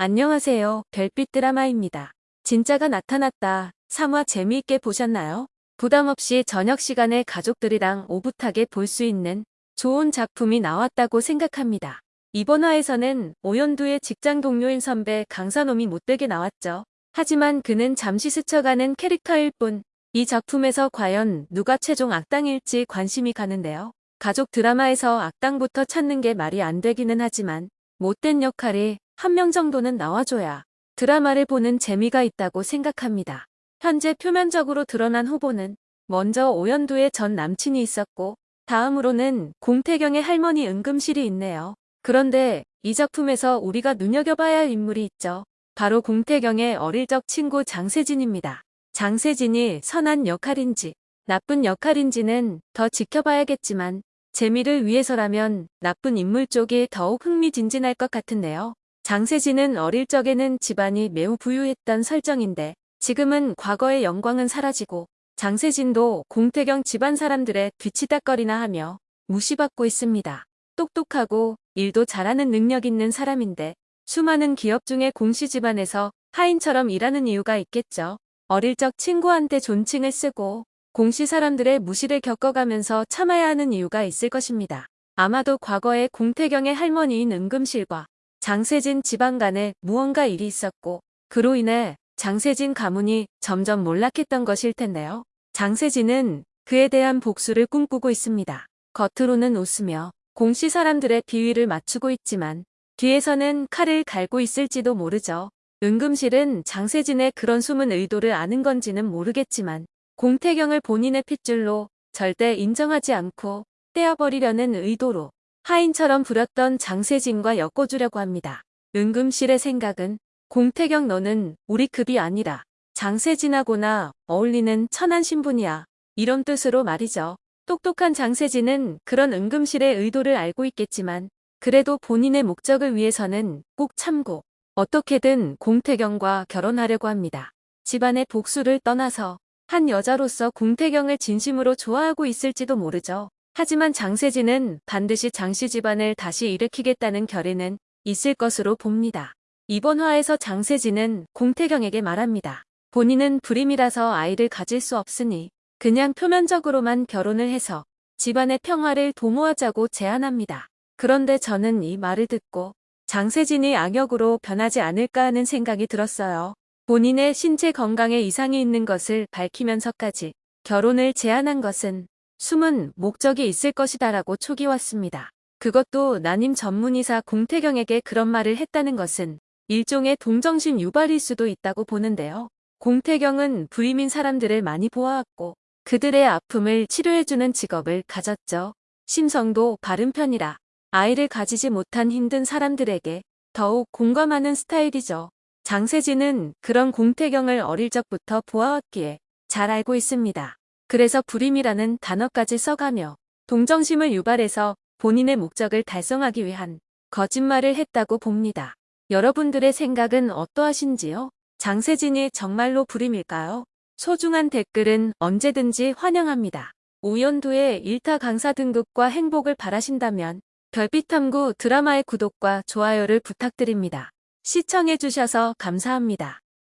안녕하세요. 별빛 드라마입니다. 진짜가 나타났다. 3화 재미있게 보셨나요? 부담 없이 저녁 시간에 가족들이랑 오붓하게 볼 수 있는 좋은 작품이 나왔다고 생각합니다. 이번 화에서는 오연두의 직장 동료인 선배 강산홈이 못되게 나왔죠. 하지만 그는 잠시 스쳐가는 캐릭터일 뿐 이 작품에서 과연 누가 최종 악당일지 관심이 가는데요. 가족 드라마에서 악당부터 찾는 게 말이 안 되기는 하지만 못된 역할이 한 명 정도는 나와줘야 드라마를 보는 재미가 있다고 생각합니다. 현재 표면적으로 드러난 후보는 먼저 오연두의 전 남친이 있었고 다음으로는 공태경의 할머니 은금실이 있네요. 그런데 이 작품에서 우리가 눈여겨봐야 할 인물이 있죠. 바로 공태경의 어릴 적 친구 장세진입니다. 장세진이 선한 역할인지 나쁜 역할인지는 더 지켜봐야겠지만 재미를 위해서라면 나쁜 인물 쪽이 더욱 흥미진진할 것 같은데요. 장세진은 어릴 적에는 집안이 매우 부유했던 설정인데 지금은 과거의 영광은 사라지고 장세진도 공태경 집안 사람들의 뒤치다거리나 하며 무시받고 있습니다. 똑똑하고 일도 잘하는 능력 있는 사람인데 수많은 기업 중에 공시 집안에서 하인처럼 일하는 이유가 있겠죠. 어릴 적 친구한테 존칭을 쓰고 공시 사람들의 무시를 겪어가면서 참아야 하는 이유가 있을 것입니다. 아마도 과거에 공태경의 할머니인 은금실과 장세진 집안 간에 무언가 일이 있었고 그로 인해 장세진 가문이 점점 몰락했던 것일 텐데요. 장세진은 그에 대한 복수를 꿈꾸고 있습니다. 겉으로는 웃으며 공시 사람들의 비위를 맞추고 있지만 뒤에서는 칼을 갈고 있을지도 모르죠. 은금실은 장세진의 그런 숨은 의도를 아는 건지는 모르겠지만 공태경을 본인의 핏줄로 절대 인정하지 않고 떼어버리려는 의도로 하인처럼 부렸던 장세진과 엮어주려고 합니다. 은금실의 생각은 공태경 너는 우리 급이 아니라 장세진하고나 어울리는 천한 신분이야. 이런 뜻으로 말이죠. 똑똑한 장세진은 그런 은금실의 의도를 알고 있겠지만 그래도 본인의 목적을 위해서는 꼭 참고 어떻게든 공태경과 결혼하려고 합니다. 집안의 복수를 떠나서 한 여자로서 공태경을 진심으로 좋아하고 있을지도 모르죠. 하지만 장세진은 반드시 장씨 집안을 다시 일으키겠다는 결의는 있을 것으로 봅니다. 이번 화에서 장세진은 공태경에게 말합니다. 본인은 불임이라서 아이를 가질 수 없으니 그냥 표면적으로만 결혼을 해서 집안의 평화를 도모하자고 제안합니다. 그런데 저는 이 말을 듣고 장세진이 악역으로 변하지 않을까 하는 생각이 들었어요. 본인의 신체 건강에 이상이 있는 것을 밝히면서까지 결혼을 제안한 것은 숨은 목적이 있을 것이다라고 촉이 왔습니다. 그것도 난임 전문의사 공태경에게 그런 말을 했다는 것은 일종의 동정심 유발일 수도 있다고 보는데요. 공태경은 부임인 사람들을 많이 보아왔고 그들의 아픔을 치료해주는 직업을 가졌죠. 심성도 바른 편이라 아이를 가지지 못한 힘든 사람들에게 더욱 공감하는 스타일이죠. 장세진은 그런 공태경을 어릴 적부터 보아왔기에 잘 알고 있습니다. 그래서 불임이라는 단어까지 써가며 동정심을 유발해서 본인의 목적을 달성하기 위한 거짓말을 했다고 봅니다. 여러분들의 생각은 어떠하신지요? 장세진이 정말로 불임일까요? 소중한 댓글은 언제든지 환영합니다. 오연두의 일타 강사 등급과 행복을 바라신다면 별빛탐구 드라마의 구독과 좋아요를 부탁드립니다. 시청해주셔서 감사합니다.